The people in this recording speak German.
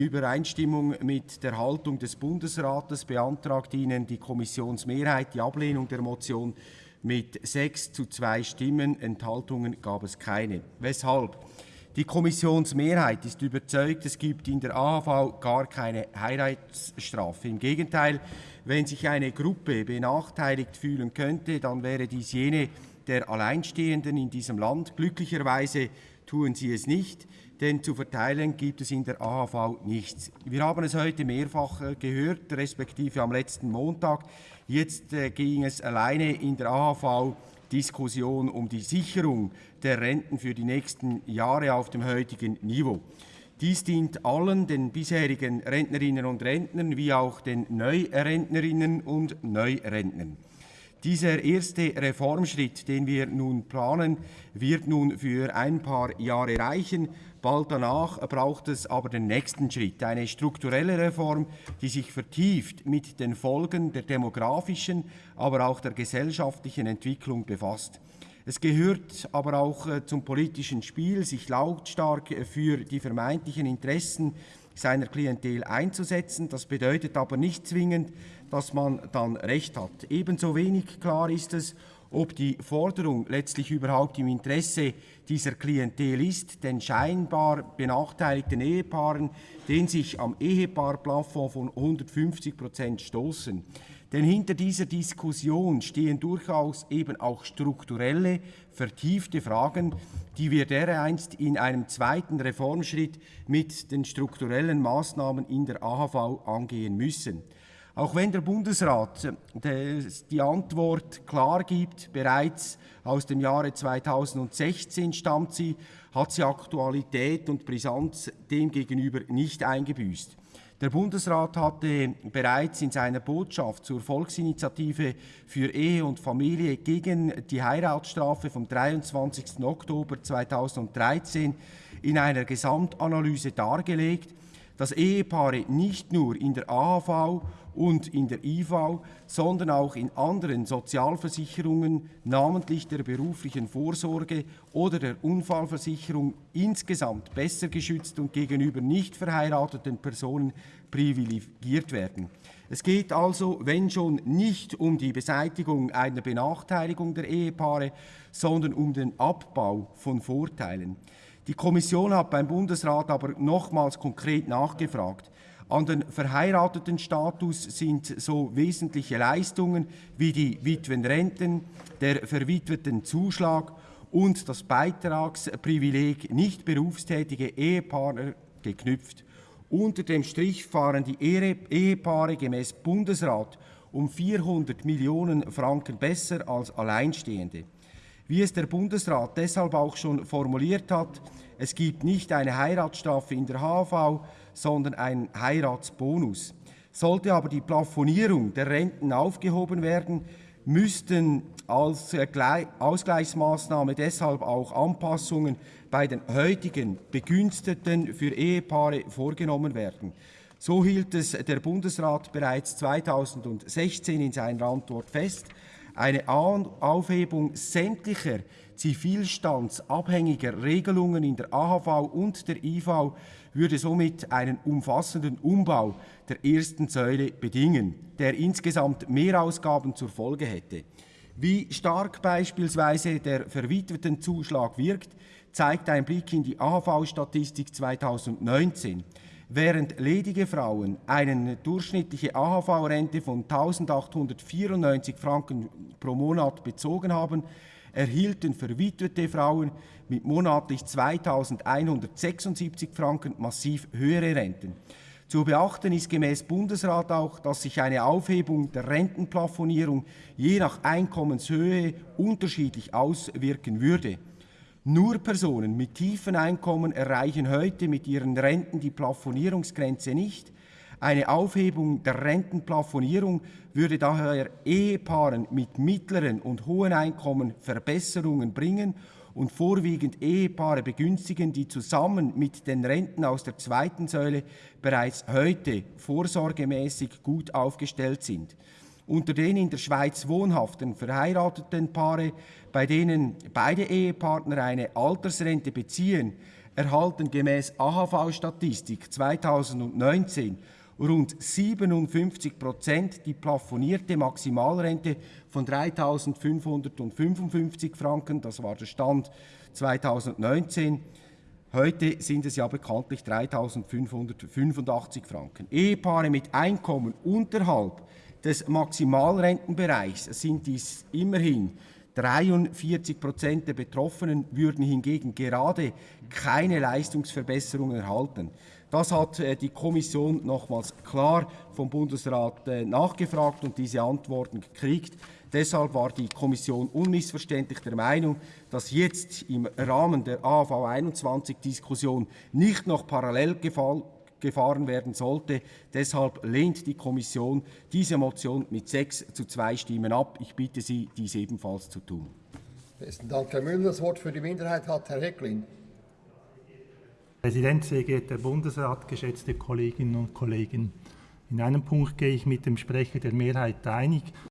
Übereinstimmung mit der Haltung des Bundesrates beantragt Ihnen die Kommissionsmehrheit die Ablehnung der Motion mit sechs zu zwei Stimmen. Enthaltungen gab es keine. Weshalb? Die Kommissionsmehrheit ist überzeugt, es gibt in der AHV gar keine Heiratsstrafe. Im Gegenteil, wenn sich eine Gruppe benachteiligt fühlen könnte, dann wäre dies jene der Alleinstehenden in diesem Land. Glücklicherweise tun sie es nicht denn zu verteilen gibt es in der AHV nichts. Wir haben es heute mehrfach äh, gehört, respektive am letzten Montag. Jetzt äh, ging es alleine in der AHV Diskussion um die Sicherung der Renten für die nächsten Jahre auf dem heutigen Niveau. Dies dient allen den bisherigen Rentnerinnen und Rentnern wie auch den Neurentnerinnen und Neurentnern. Dieser erste Reformschritt, den wir nun planen, wird nun für ein paar Jahre reichen. Bald danach braucht es aber den nächsten Schritt, eine strukturelle Reform, die sich vertieft mit den Folgen der demografischen, aber auch der gesellschaftlichen Entwicklung befasst. Es gehört aber auch äh, zum politischen Spiel, sich lautstark für die vermeintlichen Interessen seiner Klientel einzusetzen. Das bedeutet aber nicht zwingend, dass man dann Recht hat. Ebenso wenig klar ist es, ob die Forderung letztlich überhaupt im Interesse dieser Klientel ist, den scheinbar benachteiligten Ehepaaren, den sich am Ehepaarplafond von 150 Prozent stoßen. Denn hinter dieser Diskussion stehen durchaus eben auch strukturelle, vertiefte Fragen, die wir dereinst in einem zweiten Reformschritt mit den strukturellen Maßnahmen in der AHV angehen müssen. Auch wenn der Bundesrat äh, die Antwort klar gibt, bereits aus dem Jahre 2016 stammt sie, hat sie Aktualität und Brisanz demgegenüber nicht eingebüßt. Der Bundesrat hatte bereits in seiner Botschaft zur Volksinitiative für Ehe und Familie gegen die Heiratsstrafe vom 23. Oktober 2013 in einer Gesamtanalyse dargelegt, dass Ehepaare nicht nur in der AHV und in der IV, sondern auch in anderen Sozialversicherungen, namentlich der beruflichen Vorsorge oder der Unfallversicherung, insgesamt besser geschützt und gegenüber nicht verheirateten Personen privilegiert werden. Es geht also, wenn schon, nicht um die Beseitigung einer Benachteiligung der Ehepaare, sondern um den Abbau von Vorteilen. Die Kommission hat beim Bundesrat aber nochmals konkret nachgefragt. An den verheirateten Status sind so wesentliche Leistungen wie die Witwenrenten, der verwitweten Zuschlag und das Beitragsprivileg nicht berufstätige Ehepaare geknüpft. Unter dem Strich fahren die Ehepaare gemäß Bundesrat um 400 Millionen Franken besser als Alleinstehende. Wie es der Bundesrat deshalb auch schon formuliert hat, es gibt nicht eine Heiratsstrafe in der HV, sondern einen Heiratsbonus. Sollte aber die Plafonierung der Renten aufgehoben werden, müssten als Ausgleichsmaßnahme deshalb auch Anpassungen bei den heutigen Begünstigten für Ehepaare vorgenommen werden. So hielt es der Bundesrat bereits 2016 in seiner Antwort fest. Eine Aufhebung sämtlicher zivilstandsabhängiger Regelungen in der AHV und der IV würde somit einen umfassenden Umbau der ersten Säule bedingen, der insgesamt Mehrausgaben zur Folge hätte. Wie stark beispielsweise der Verwitwetenzuschlag wirkt, zeigt ein Blick in die AHV-Statistik 2019. Während ledige Frauen eine durchschnittliche AHV-Rente von 1.894 Franken pro Monat bezogen haben, erhielten verwitwete Frauen mit monatlich 2.176 Franken massiv höhere Renten. Zu beachten ist gemäß Bundesrat auch, dass sich eine Aufhebung der Rentenplafonierung je nach Einkommenshöhe unterschiedlich auswirken würde. Nur Personen mit tiefen Einkommen erreichen heute mit ihren Renten die Plafonierungsgrenze nicht. Eine Aufhebung der Rentenplafonierung würde daher Ehepaaren mit mittleren und hohen Einkommen Verbesserungen bringen und vorwiegend Ehepaare begünstigen, die zusammen mit den Renten aus der zweiten Säule bereits heute vorsorgemäßig gut aufgestellt sind. Unter den in der Schweiz wohnhaften verheirateten Paare, bei denen beide Ehepartner eine Altersrente beziehen, erhalten gemäß AHV-Statistik 2019 rund 57 Prozent die plafonierte Maximalrente von 3.555 Franken. Das war der Stand 2019. Heute sind es ja bekanntlich 3.585 Franken. Ehepaare mit Einkommen unterhalb des Maximalrentenbereichs sind dies immerhin 43 Prozent der Betroffenen würden hingegen gerade keine Leistungsverbesserung erhalten. Das hat äh, die Kommission nochmals klar vom Bundesrat äh, nachgefragt und diese Antworten gekriegt. Deshalb war die Kommission unmissverständlich der Meinung, dass jetzt im Rahmen der AV 21-Diskussion nicht noch parallel gefahren werden sollte. Deshalb lehnt die Kommission diese Motion mit sechs zu zwei Stimmen ab. Ich bitte Sie, dies ebenfalls zu tun. Besten Dank, Herr Müller. Das Wort für die Minderheit hat Herr Hecklin. Präsident, sehr geehrter Bundesrat, geschätzte Kolleginnen und Kollegen. In einem Punkt gehe ich mit dem Sprecher der Mehrheit einig.